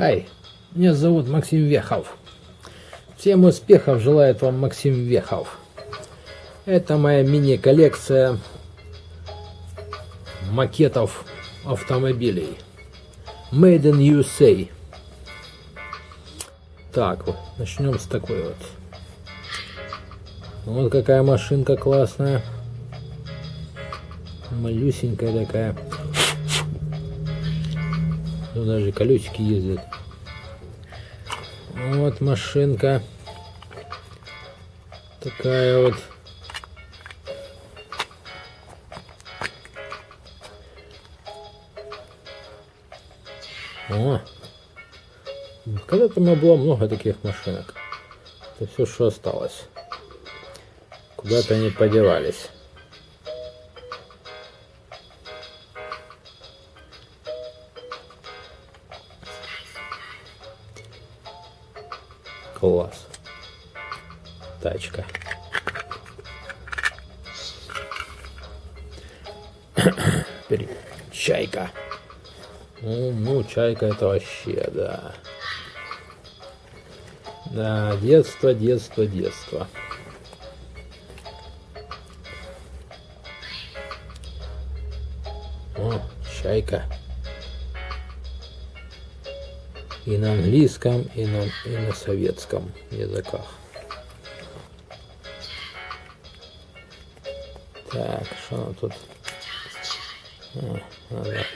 Хай, меня зовут Максим Вехов. Всем успехов желает вам Максим Вехов. Это моя мини-коллекция макетов автомобилей. Made in USA. Так, вот, начнем с такой вот. Вот какая машинка классная. Малюсенькая такая. Тут даже колесики ездят. Вот машинка. Такая вот. О! Когда-то у меня было много таких машинок. Это все, что осталось. Куда-то они подевались. Класс. Тачка. Чайка. Ну, ну, чайка это вообще, да. Да, детство, детство, детство. О, чайка. И на английском, и на, и на советском языках. Так, что она тут? А, надо...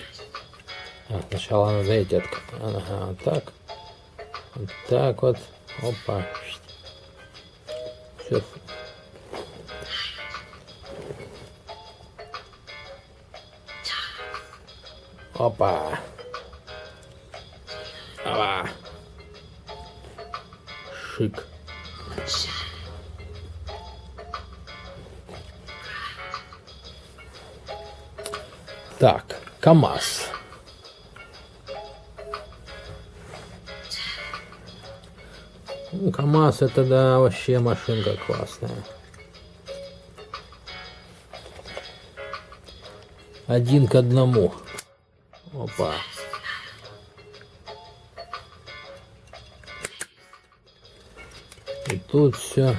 а, сначала эти от... Ага, вот так. Вот так вот. Опа. Все. Опа. Опа. Шик. Так, КАМАЗ. Ну, КАМАЗ это да, вообще машинка классная. Один к одному. Опа. И тут все.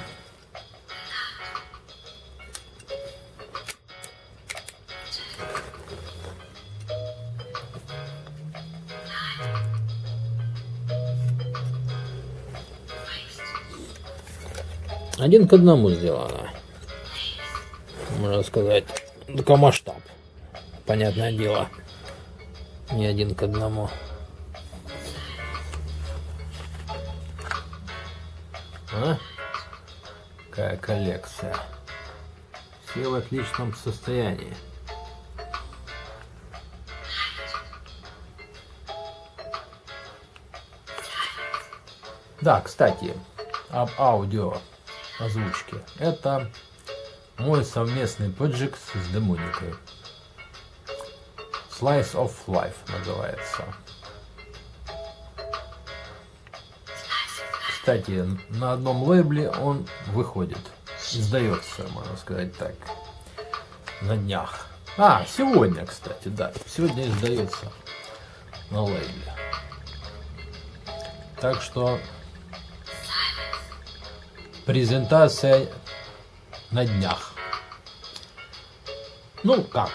Один к одному сделано. Можно сказать, только масштаб. Понятное дело. Не один к одному. А? Какая коллекция. Все в отличном состоянии. Да, кстати, об аудио озвучке. Это мой совместный проект с Демоникой. Slice of Life называется. Кстати, на одном лейбле он выходит. Издается, можно сказать так. На днях. А, сегодня, кстати, да. Сегодня издается на лейбле. Так что презентация на днях. Ну как?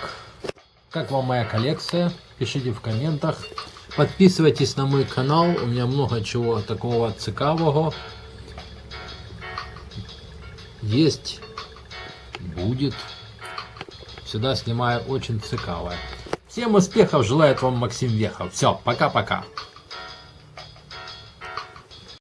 Как вам моя коллекция? Пишите в комментах. Подписывайтесь на мой канал. У меня много чего такого цікавого. Есть, будет. Всегда снимаю очень цікавое. Всем успехов желает вам Максим Вехов. Все, пока-пока.